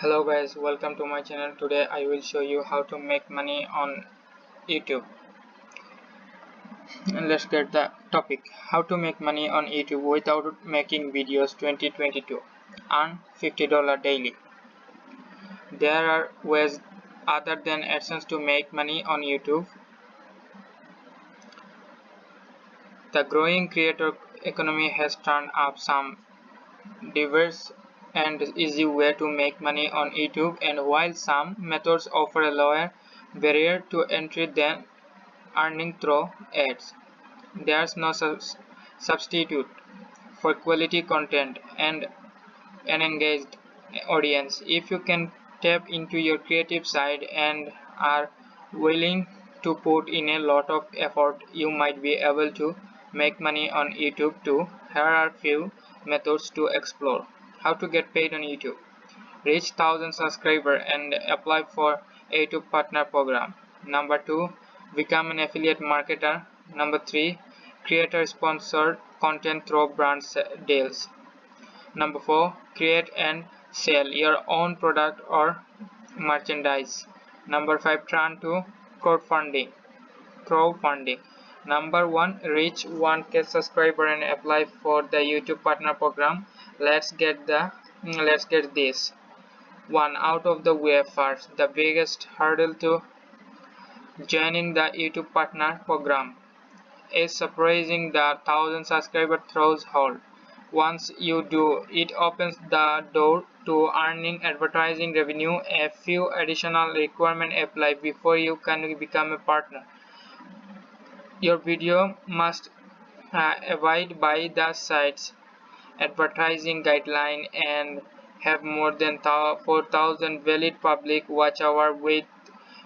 hello guys welcome to my channel. Today i will show you how to make money on youtube. And let's get the topic. How to make money on youtube without making videos 2022 earn 50 dollar daily. There are ways other than adsense to make money on youtube. The growing creator economy has turned up some diverse and easy way to make money on YouTube and while some methods offer a lower barrier to entry than earning through ads, there's no substitute for quality content and an engaged audience. If you can tap into your creative side and are willing to put in a lot of effort, you might be able to make money on YouTube too. Here are few methods to explore how to get paid on YouTube, reach 1000 subscribers and apply for a YouTube partner program. Number 2, become an affiliate marketer. Number 3, create a sponsored content through brand deals. Number 4, create and sell your own product or merchandise. Number 5, turn to crowdfunding. Crowdfunding. Number 1, reach 1k subscriber and apply for the YouTube partner program let's get the let's get this. One out of the way first. The biggest hurdle to joining the youtube partner program is surprising the thousand subscriber threshold. Once you do it opens the door to earning advertising revenue. A few additional requirements apply before you can become a partner. Your video must uh, abide by the sites advertising guideline and have more than 4000 valid public watch hour with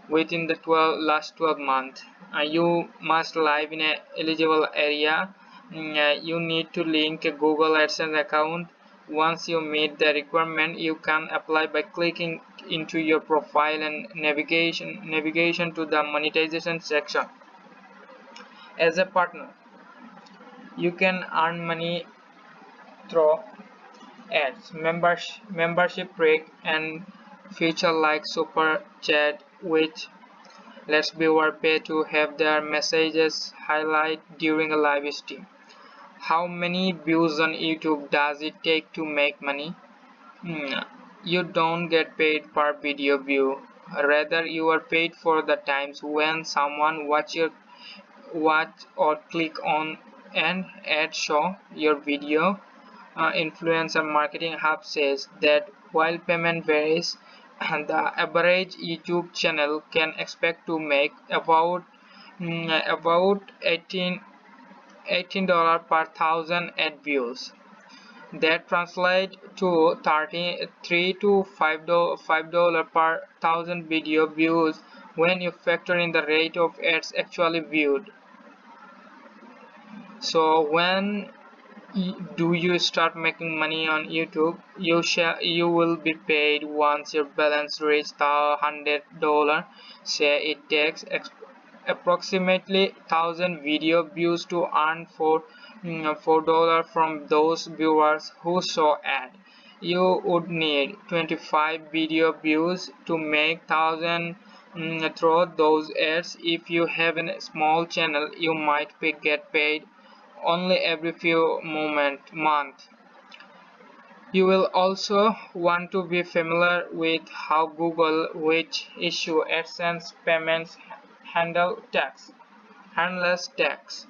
within the 12 last 12 months uh, you must live in a eligible area. Mm, uh, you need to link a google adsense account. Once you meet the requirement you can apply by clicking into your profile and navigation navigation to the monetization section. As a partner you can earn money through ads, membership, membership break, and feature like super chat which lets viewer pay to have their messages highlight during a live stream. How many views on YouTube does it take to make money? Hmm, you don't get paid per video view. Rather, you are paid for the times when someone watch your watch or click on an ad show your video uh, influencer marketing hub says that while payment varies the average youtube channel can expect to make about mm, about 18 18 dollar per thousand ad views. That translate to 33 to 5 dollar per thousand video views when you factor in the rate of ads actually viewed. So when do you start making money on youtube? You shall you will be paid once your balance reaches the hundred dollar. Say it takes approximately thousand video views to earn four mm, four dollar from those viewers who saw ad. You would need 25 video views to make thousand mm, through those ads. If you have a small channel you might get paid only every few moment month. You will also want to be familiar with how Google which issue AdSense payments handle tax handles tax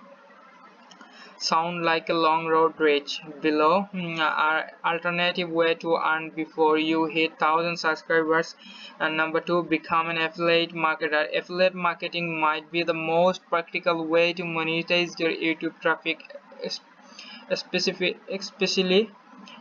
sound like a long road rich below. Mm, are alternative way to earn before you hit 1000 subscribers. And number two become an affiliate marketer. Affiliate marketing might be the most practical way to monetize your youtube traffic especially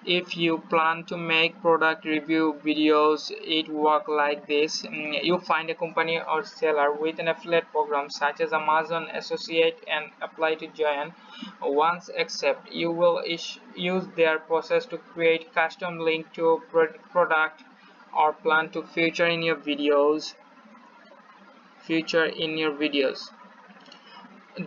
if you plan to make product review videos it work like this. Mm, you find a company or seller with an affiliate program such as amazon associate and apply to join. Once accept you will use their process to create custom link to product or plan to feature in your videos feature in your videos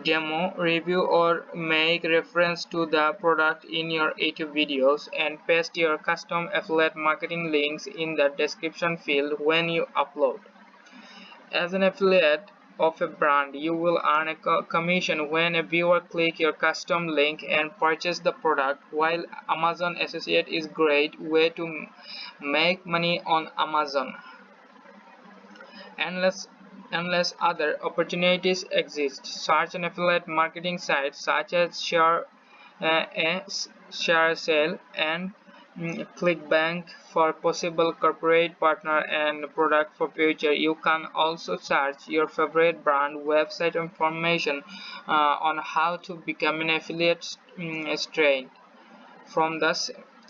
demo, review or make reference to the product in your YouTube videos and paste your custom affiliate marketing links in the description field when you upload. As an affiliate of a brand, you will earn a commission when a viewer click your custom link and purchase the product, while Amazon Associate is great way to make money on Amazon. Unless unless other opportunities exist. Search an affiliate marketing site such as Share, uh, ShareASale and mm, ClickBank for possible corporate partner and product for future. You can also search your favorite brand website information uh, on how to become an affiliate um, straight from the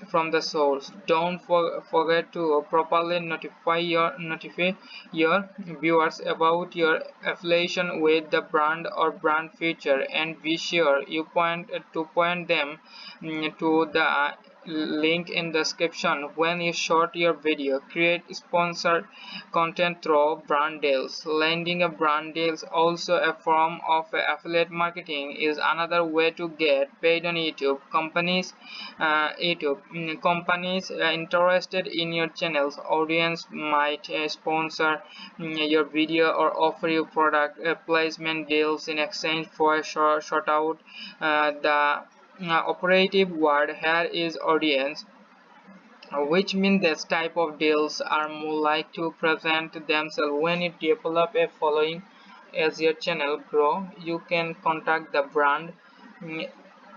from the source. Don't for, forget to properly notify your notify your viewers about your affiliation with the brand or brand feature and be sure you point to point them mm, to the link in description. When you short your video create sponsored content through brand deals. Landing a brand deals also a form of affiliate marketing is another way to get paid on youtube. Companies uh, youtube. Mm, companies uh, interested in your channel's. Audience might uh, sponsor mm, your video or offer you product uh, placement deals in exchange for a short, short out uh, the operative word here is audience which means this type of deals are more like to present themselves. When you develop a following as your channel grow you can contact the brand. Mm,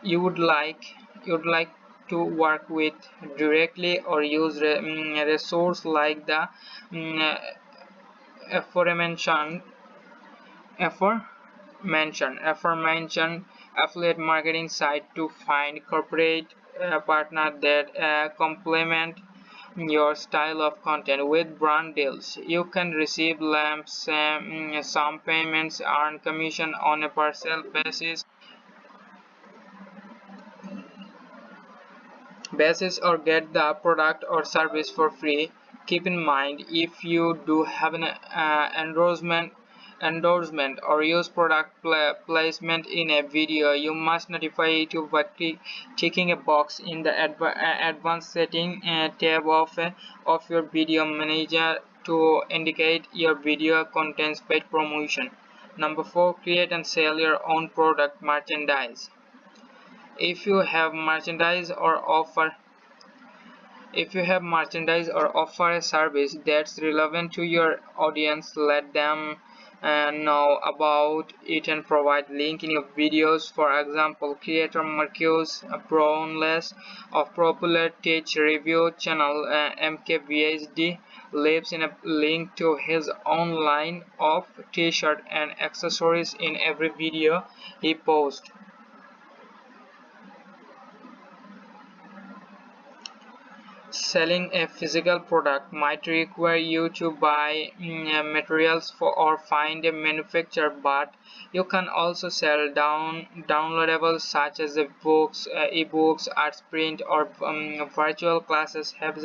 you would like you'd like to work with directly or use a mm, resource like the um, aforementioned aforementioned aforementioned affiliate marketing site to find corporate uh, partner that uh, complement your style of content with brand deals. You can receive lamps um, some payments earn commission on a parcel basis basis or get the product or service for free. Keep in mind if you do have an uh, endorsement endorsement or use product placement in a video you must notify YouTube by checking a box in the uh, advanced setting uh, tab of, uh, of your video manager to indicate your video contains paid promotion. Number four create and sell your own product merchandise. If you have merchandise or offer if you have merchandise or offer a service that's relevant to your audience let them and know about it and provide link in your videos. For example creator Marques Brownlee of popular tech review channel uh, MKBHD leaves in a link to his online of t-shirt and accessories in every video he posts Selling a physical product might require you to buy mm, materials for or find a manufacturer but you can also sell down downloadables such as books uh, ebooks arts print or um, virtual classes have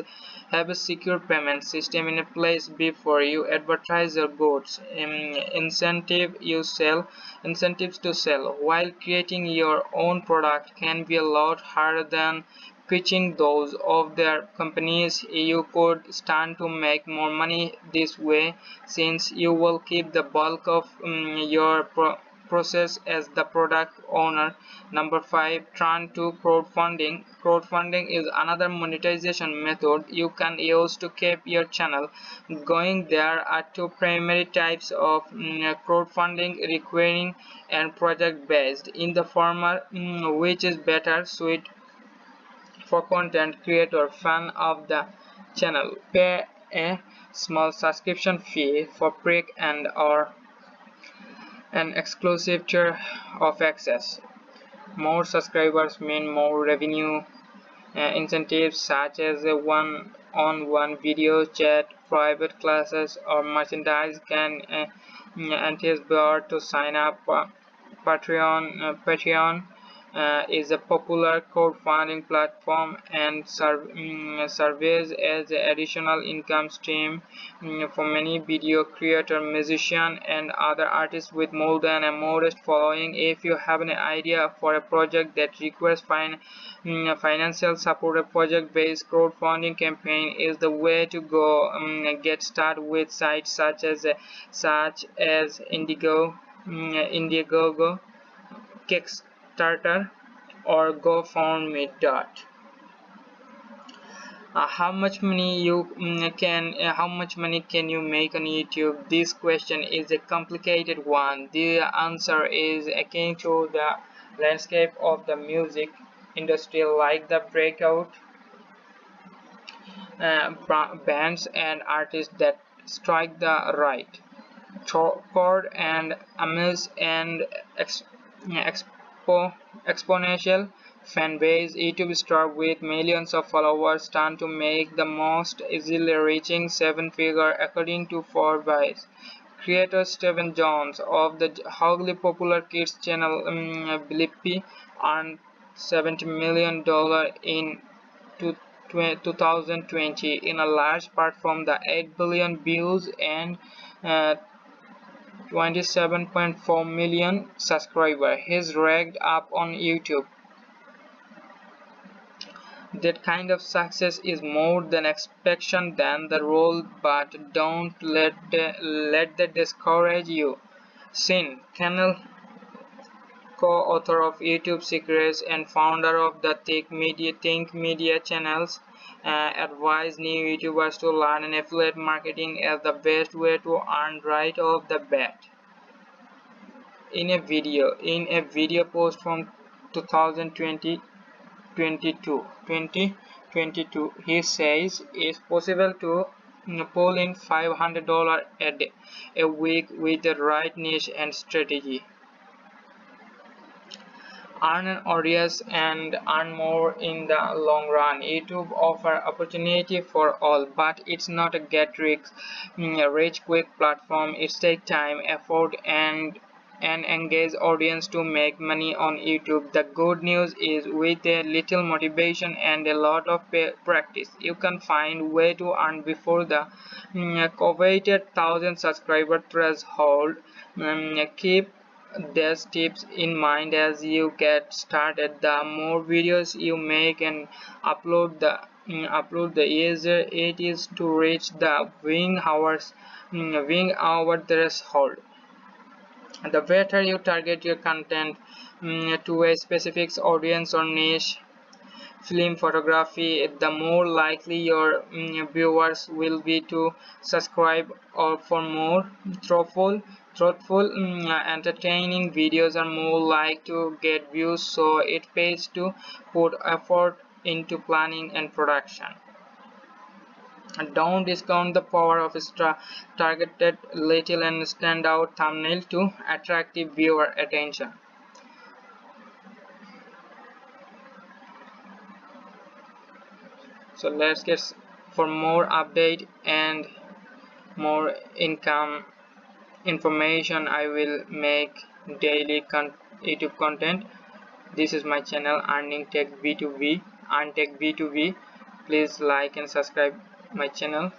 have a secure payment system in place before you advertise your goods. Um, incentive you sell incentives to sell. While creating your own product can be a lot harder than pitching those of their companies you could stand to make more money this way since you will keep the bulk of um, your pro process as the product owner. Number five turn to crowdfunding. Crowdfunding is another monetization method you can use to keep your channel going. There are two primary types of um, crowdfunding recurring and project based in the former um, which is better suited for content creator fan of the channel. Pay a small subscription fee for prick and or an exclusive tier of access. More subscribers mean more revenue. Uh, incentives such as a one-on-one -on -one video chat private classes or merchandise can uh, entice to sign up uh, patreon uh, patreon uh, is a popular crowdfunding platform and serve, um, serves as an additional income stream um, for many video creators, musicians, and other artists with more than a modest following. If you have an idea for a project that requires fin um, financial support, a project-based crowdfunding campaign is the way to go. Get started with sites such as uh, such as Indigo, Indiegogo, Kickstarter Kickstarter or GoFundMe. Dot. Uh, how much money you mm, can uh, how much money can you make on youtube this question is a complicated one the answer is akin to the landscape of the music industry like the breakout uh, bands and artists that strike the right chord and amuse and ex, ex exponential fanbase, YouTube star with millions of followers stand to make the most easily reaching seven figure according to Forbes. Creator Stephen Jones of the hugely popular kids channel um, Blippi earned $70 million in 2020 in a large part from the 8 billion views and uh, 27.4 million subscribers. He's ranked up on YouTube. That kind of success is more than expectation than the role, but don't let let that discourage you. Sean Cannell, co-author of YouTube Secrets and founder of the Think Media, Think Media channels, uh, advise new YouTubers to learn affiliate marketing as the best way to earn right off the bat. In a video, in a video post from 2020 22 2022 he says it's possible to pull in $500 a day a week with the right niche and strategy earn an audience and earn more in the long run. Youtube offer opportunity for all but it's not a get rich rich quick platform. It takes time effort and an engaged audience to make money on youtube. The good news is with a little motivation and a lot of practice you can find way to earn before the mm, coveted thousand subscriber threshold. Um, keep these tips in mind as you get started. The more videos you make and upload the mm, upload the easier it is to reach the wing hours mm, wing hour threshold. The better you target your content um, to a specific audience or niche film photography the more likely your viewers will be to subscribe or for more. Thoughtful Truthful, mm, entertaining videos are more likely to get views, so it pays to put effort into planning and production. Don't discount the power of targeted little and standout thumbnail to attract viewer attention. So let's get for more update and more income information i will make daily con youtube content. This is my channel earning tech b2b earn tech b2b please like and subscribe my channel